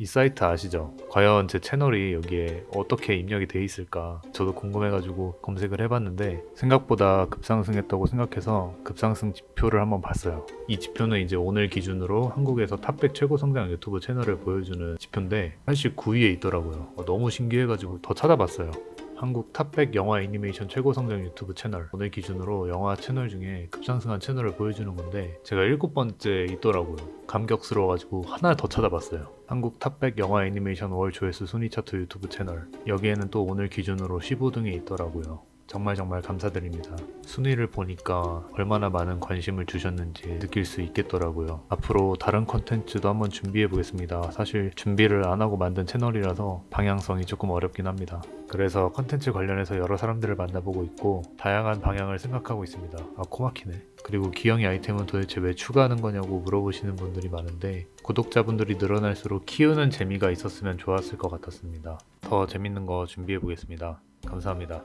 이 사이트 아시죠? 과연 제 채널이 여기에 어떻게 입력이 돼 있을까? 저도 궁금해가지고 검색을 해봤는데 생각보다 급상승했다고 생각해서 급상승 지표를 한번 봤어요. 이 지표는 이제 오늘 기준으로 한국에서 top 100 최고 성장 유튜브 채널을 보여주는 지표인데 사실 9위에 있더라고요. 어, 너무 신기해가지고 더 찾아봤어요 한국 top 100 영화 애니메이션 최고 성장 유튜브 채널. 오늘 기준으로 영화 채널 중에 급상승한 채널을 보여주는 건데 제가 일곱 번째 있더라고요. 감격스러워가지고 하나 더 찾아봤어요. 한국 top 100 영화 애니메이션 월 조회수 순위 차트 유튜브 채널. 여기에는 또 오늘 기준으로 15등에 있더라고요 정말 정말 감사드립니다. 순위를 보니까 얼마나 많은 관심을 주셨는지 느낄 수 있겠더라고요. 앞으로 다른 컨텐츠도 한번 준비해 보겠습니다. 사실 준비를 안 하고 만든 채널이라서 방향성이 조금 어렵긴 합니다. 그래서 컨텐츠 관련해서 여러 사람들을 만나보고 있고 다양한 방향을 생각하고 있습니다. 아 코막히네. 그리고 기영이 아이템은 도대체 왜 추가하는 거냐고 물어보시는 분들이 많은데 구독자분들이 늘어날수록 키우는 재미가 있었으면 좋았을 것 같았습니다. 더 재밌는 거 준비해 보겠습니다. 감사합니다.